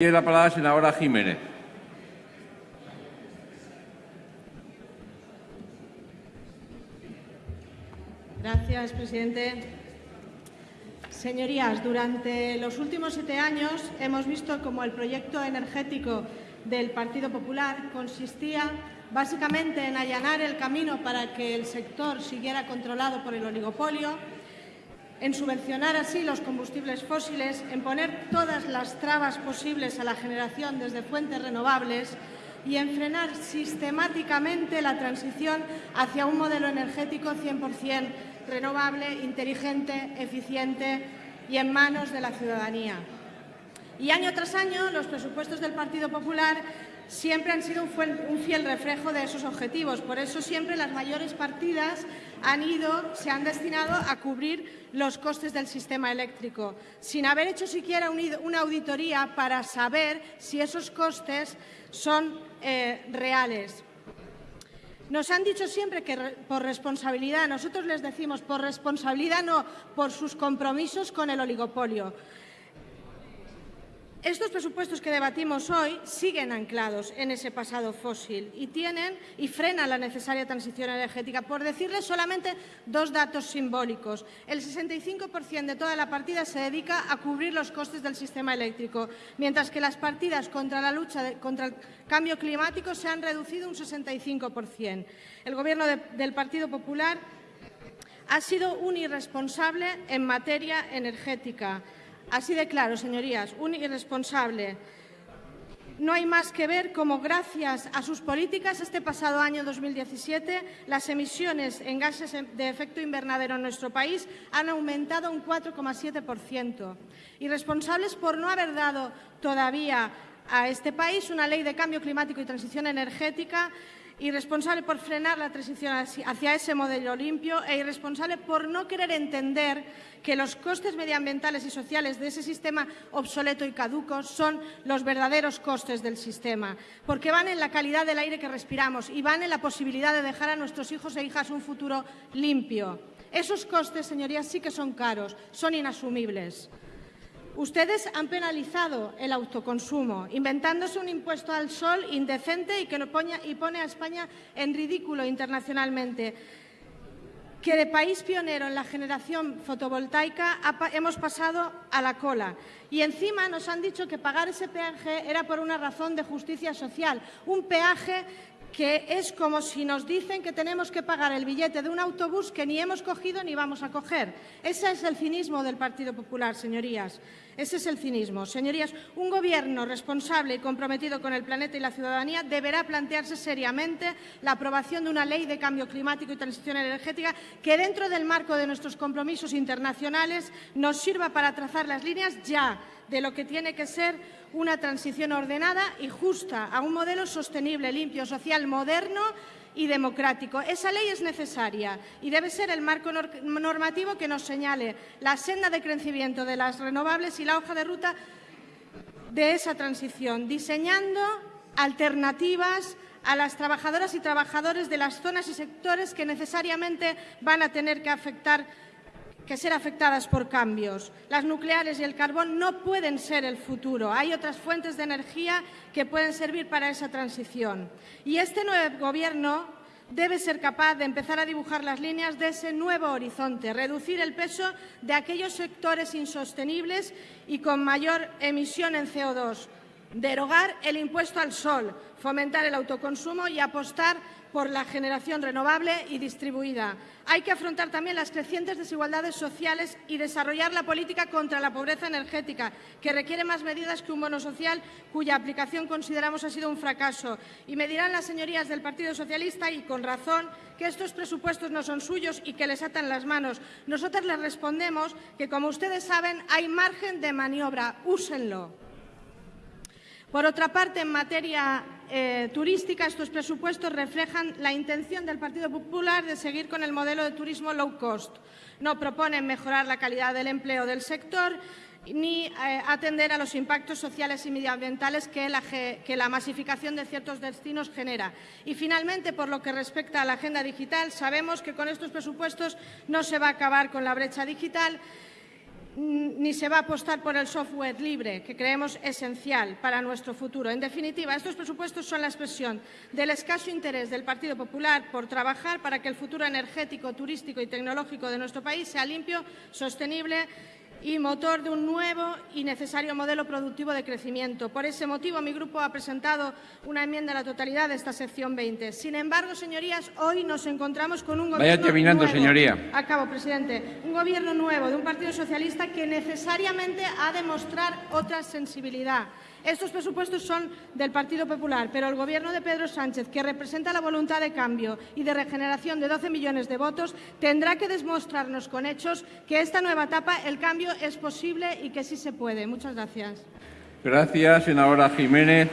Tiene la palabra la senadora Jiménez. Gracias, presidente. Señorías, durante los últimos siete años hemos visto cómo el proyecto energético del Partido Popular consistía básicamente en allanar el camino para que el sector siguiera controlado por el oligopolio, en subvencionar así los combustibles fósiles, en poner todas las trabas posibles a la generación desde fuentes renovables y en frenar sistemáticamente la transición hacia un modelo energético 100% renovable, inteligente, eficiente y en manos de la ciudadanía. Y año tras año los presupuestos del Partido Popular siempre han sido un fiel reflejo de esos objetivos. Por eso siempre las mayores partidas han ido, se han destinado a cubrir los costes del sistema eléctrico, sin haber hecho siquiera una auditoría para saber si esos costes son eh, reales. Nos han dicho siempre que por responsabilidad, nosotros les decimos por responsabilidad no, por sus compromisos con el oligopolio. Estos presupuestos que debatimos hoy siguen anclados en ese pasado fósil y tienen y frenan la necesaria transición energética. Por decirles solamente dos datos simbólicos. El 65% de toda la partida se dedica a cubrir los costes del sistema eléctrico, mientras que las partidas contra la lucha contra el cambio climático se han reducido un 65%. El Gobierno del Partido Popular ha sido un irresponsable en materia energética. Así de claro, señorías, un irresponsable. No hay más que ver cómo, gracias a sus políticas, este pasado año 2017, las emisiones en gases de efecto invernadero en nuestro país han aumentado un 4,7%. Irresponsables por no haber dado todavía a este país una ley de cambio climático y transición energética irresponsable por frenar la transición hacia ese modelo limpio e irresponsable por no querer entender que los costes medioambientales y sociales de ese sistema obsoleto y caduco son los verdaderos costes del sistema, porque van en la calidad del aire que respiramos y van en la posibilidad de dejar a nuestros hijos e hijas un futuro limpio. Esos costes, señorías, sí que son caros, son inasumibles. Ustedes han penalizado el autoconsumo, inventándose un impuesto al sol indecente y que pone a España en ridículo internacionalmente que de país pionero en la generación fotovoltaica hemos pasado a la cola. Y encima nos han dicho que pagar ese peaje era por una razón de justicia social, un peaje que es como si nos dicen que tenemos que pagar el billete de un autobús que ni hemos cogido ni vamos a coger. Ese es el cinismo del Partido Popular, señorías. Ese es el cinismo. Señorías, un Gobierno responsable y comprometido con el planeta y la ciudadanía deberá plantearse seriamente la aprobación de una ley de cambio climático y transición energética que, dentro del marco de nuestros compromisos internacionales, nos sirva para trazar las líneas ya de lo que tiene que ser una transición ordenada y justa a un modelo sostenible, limpio, social, moderno y democrático. Esa ley es necesaria y debe ser el marco normativo que nos señale la senda de crecimiento de las renovables y la hoja de ruta de esa transición, diseñando alternativas a las trabajadoras y trabajadores de las zonas y sectores que necesariamente van a tener que afectar que ser afectadas por cambios. Las nucleares y el carbón no pueden ser el futuro. Hay otras fuentes de energía que pueden servir para esa transición. Y este nuevo Gobierno debe ser capaz de empezar a dibujar las líneas de ese nuevo horizonte, reducir el peso de aquellos sectores insostenibles y con mayor emisión en CO2, derogar el impuesto al sol, fomentar el autoconsumo y apostar por la generación renovable y distribuida. Hay que afrontar también las crecientes desigualdades sociales y desarrollar la política contra la pobreza energética, que requiere más medidas que un bono social cuya aplicación consideramos ha sido un fracaso. Y me dirán las señorías del Partido Socialista, y con razón, que estos presupuestos no son suyos y que les atan las manos. Nosotros les respondemos que, como ustedes saben, hay margen de maniobra. Úsenlo. Por otra parte, en materia eh, turística, estos presupuestos reflejan la intención del Partido Popular de seguir con el modelo de turismo low cost. No proponen mejorar la calidad del empleo del sector ni eh, atender a los impactos sociales y medioambientales que la, masificación de ciertos destinos genera. Y, finalmente, por lo que respecta a la agenda digital, sabemos que con estos presupuestos no se va a acabar con la brecha digital ni se va a apostar por el software libre, que creemos esencial para nuestro futuro. En definitiva, estos presupuestos son la expresión del escaso interés del Partido Popular por trabajar para que el futuro energético, turístico y tecnológico de nuestro país sea limpio, sostenible y motor de un nuevo y necesario modelo productivo de crecimiento. Por ese motivo, mi grupo ha presentado una enmienda a la totalidad de esta sección 20. Sin embargo, señorías, hoy nos encontramos con un Vaya gobierno terminando, nuevo. señoría. Acabo, presidente. Un gobierno nuevo de un Partido Socialista que necesariamente ha de mostrar otra sensibilidad. Estos presupuestos son del Partido Popular, pero el Gobierno de Pedro Sánchez, que representa la voluntad de cambio y de regeneración de 12 millones de votos, tendrá que demostrarnos con hechos que esta nueva etapa el es posible y que sí se puede. Muchas gracias. Gracias, senadora Jiménez.